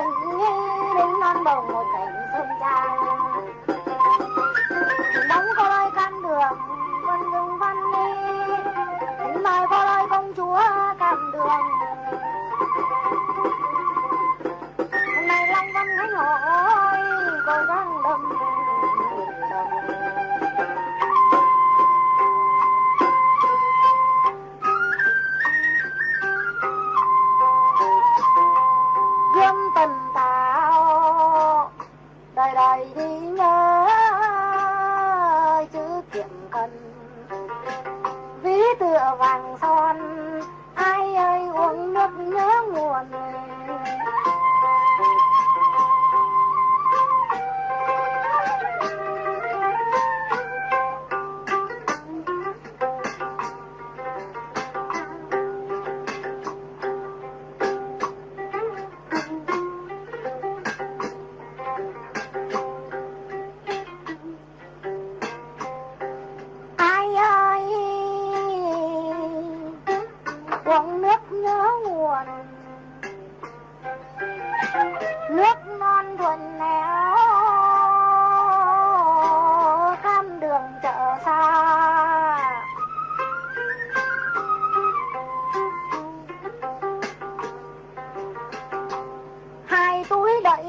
tỉnh đến non bồng một cảnh sông trang đóng có lôi can đường vân dung văn đi mời có lôi công chúa 방송 buồn. Nước non thuần nẻo, thăm đường chợ xa. Hai túi đẩy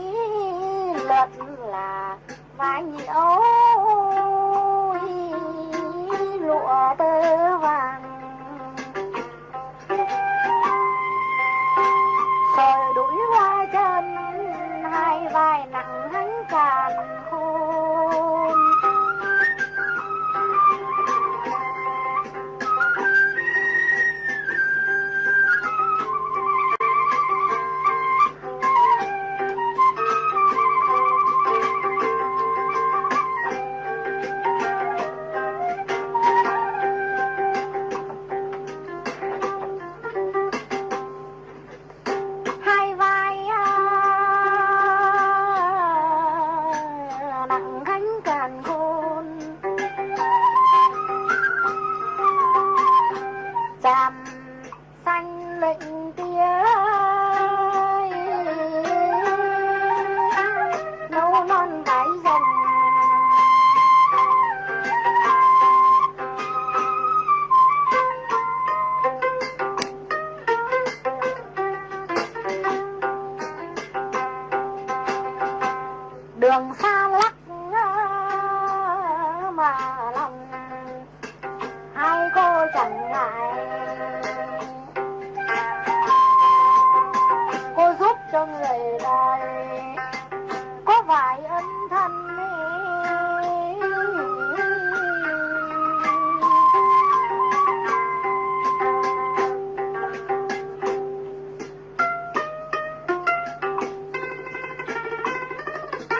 lật là vài nhiễu. Vai nặng hắn càng khôn. 风沙辣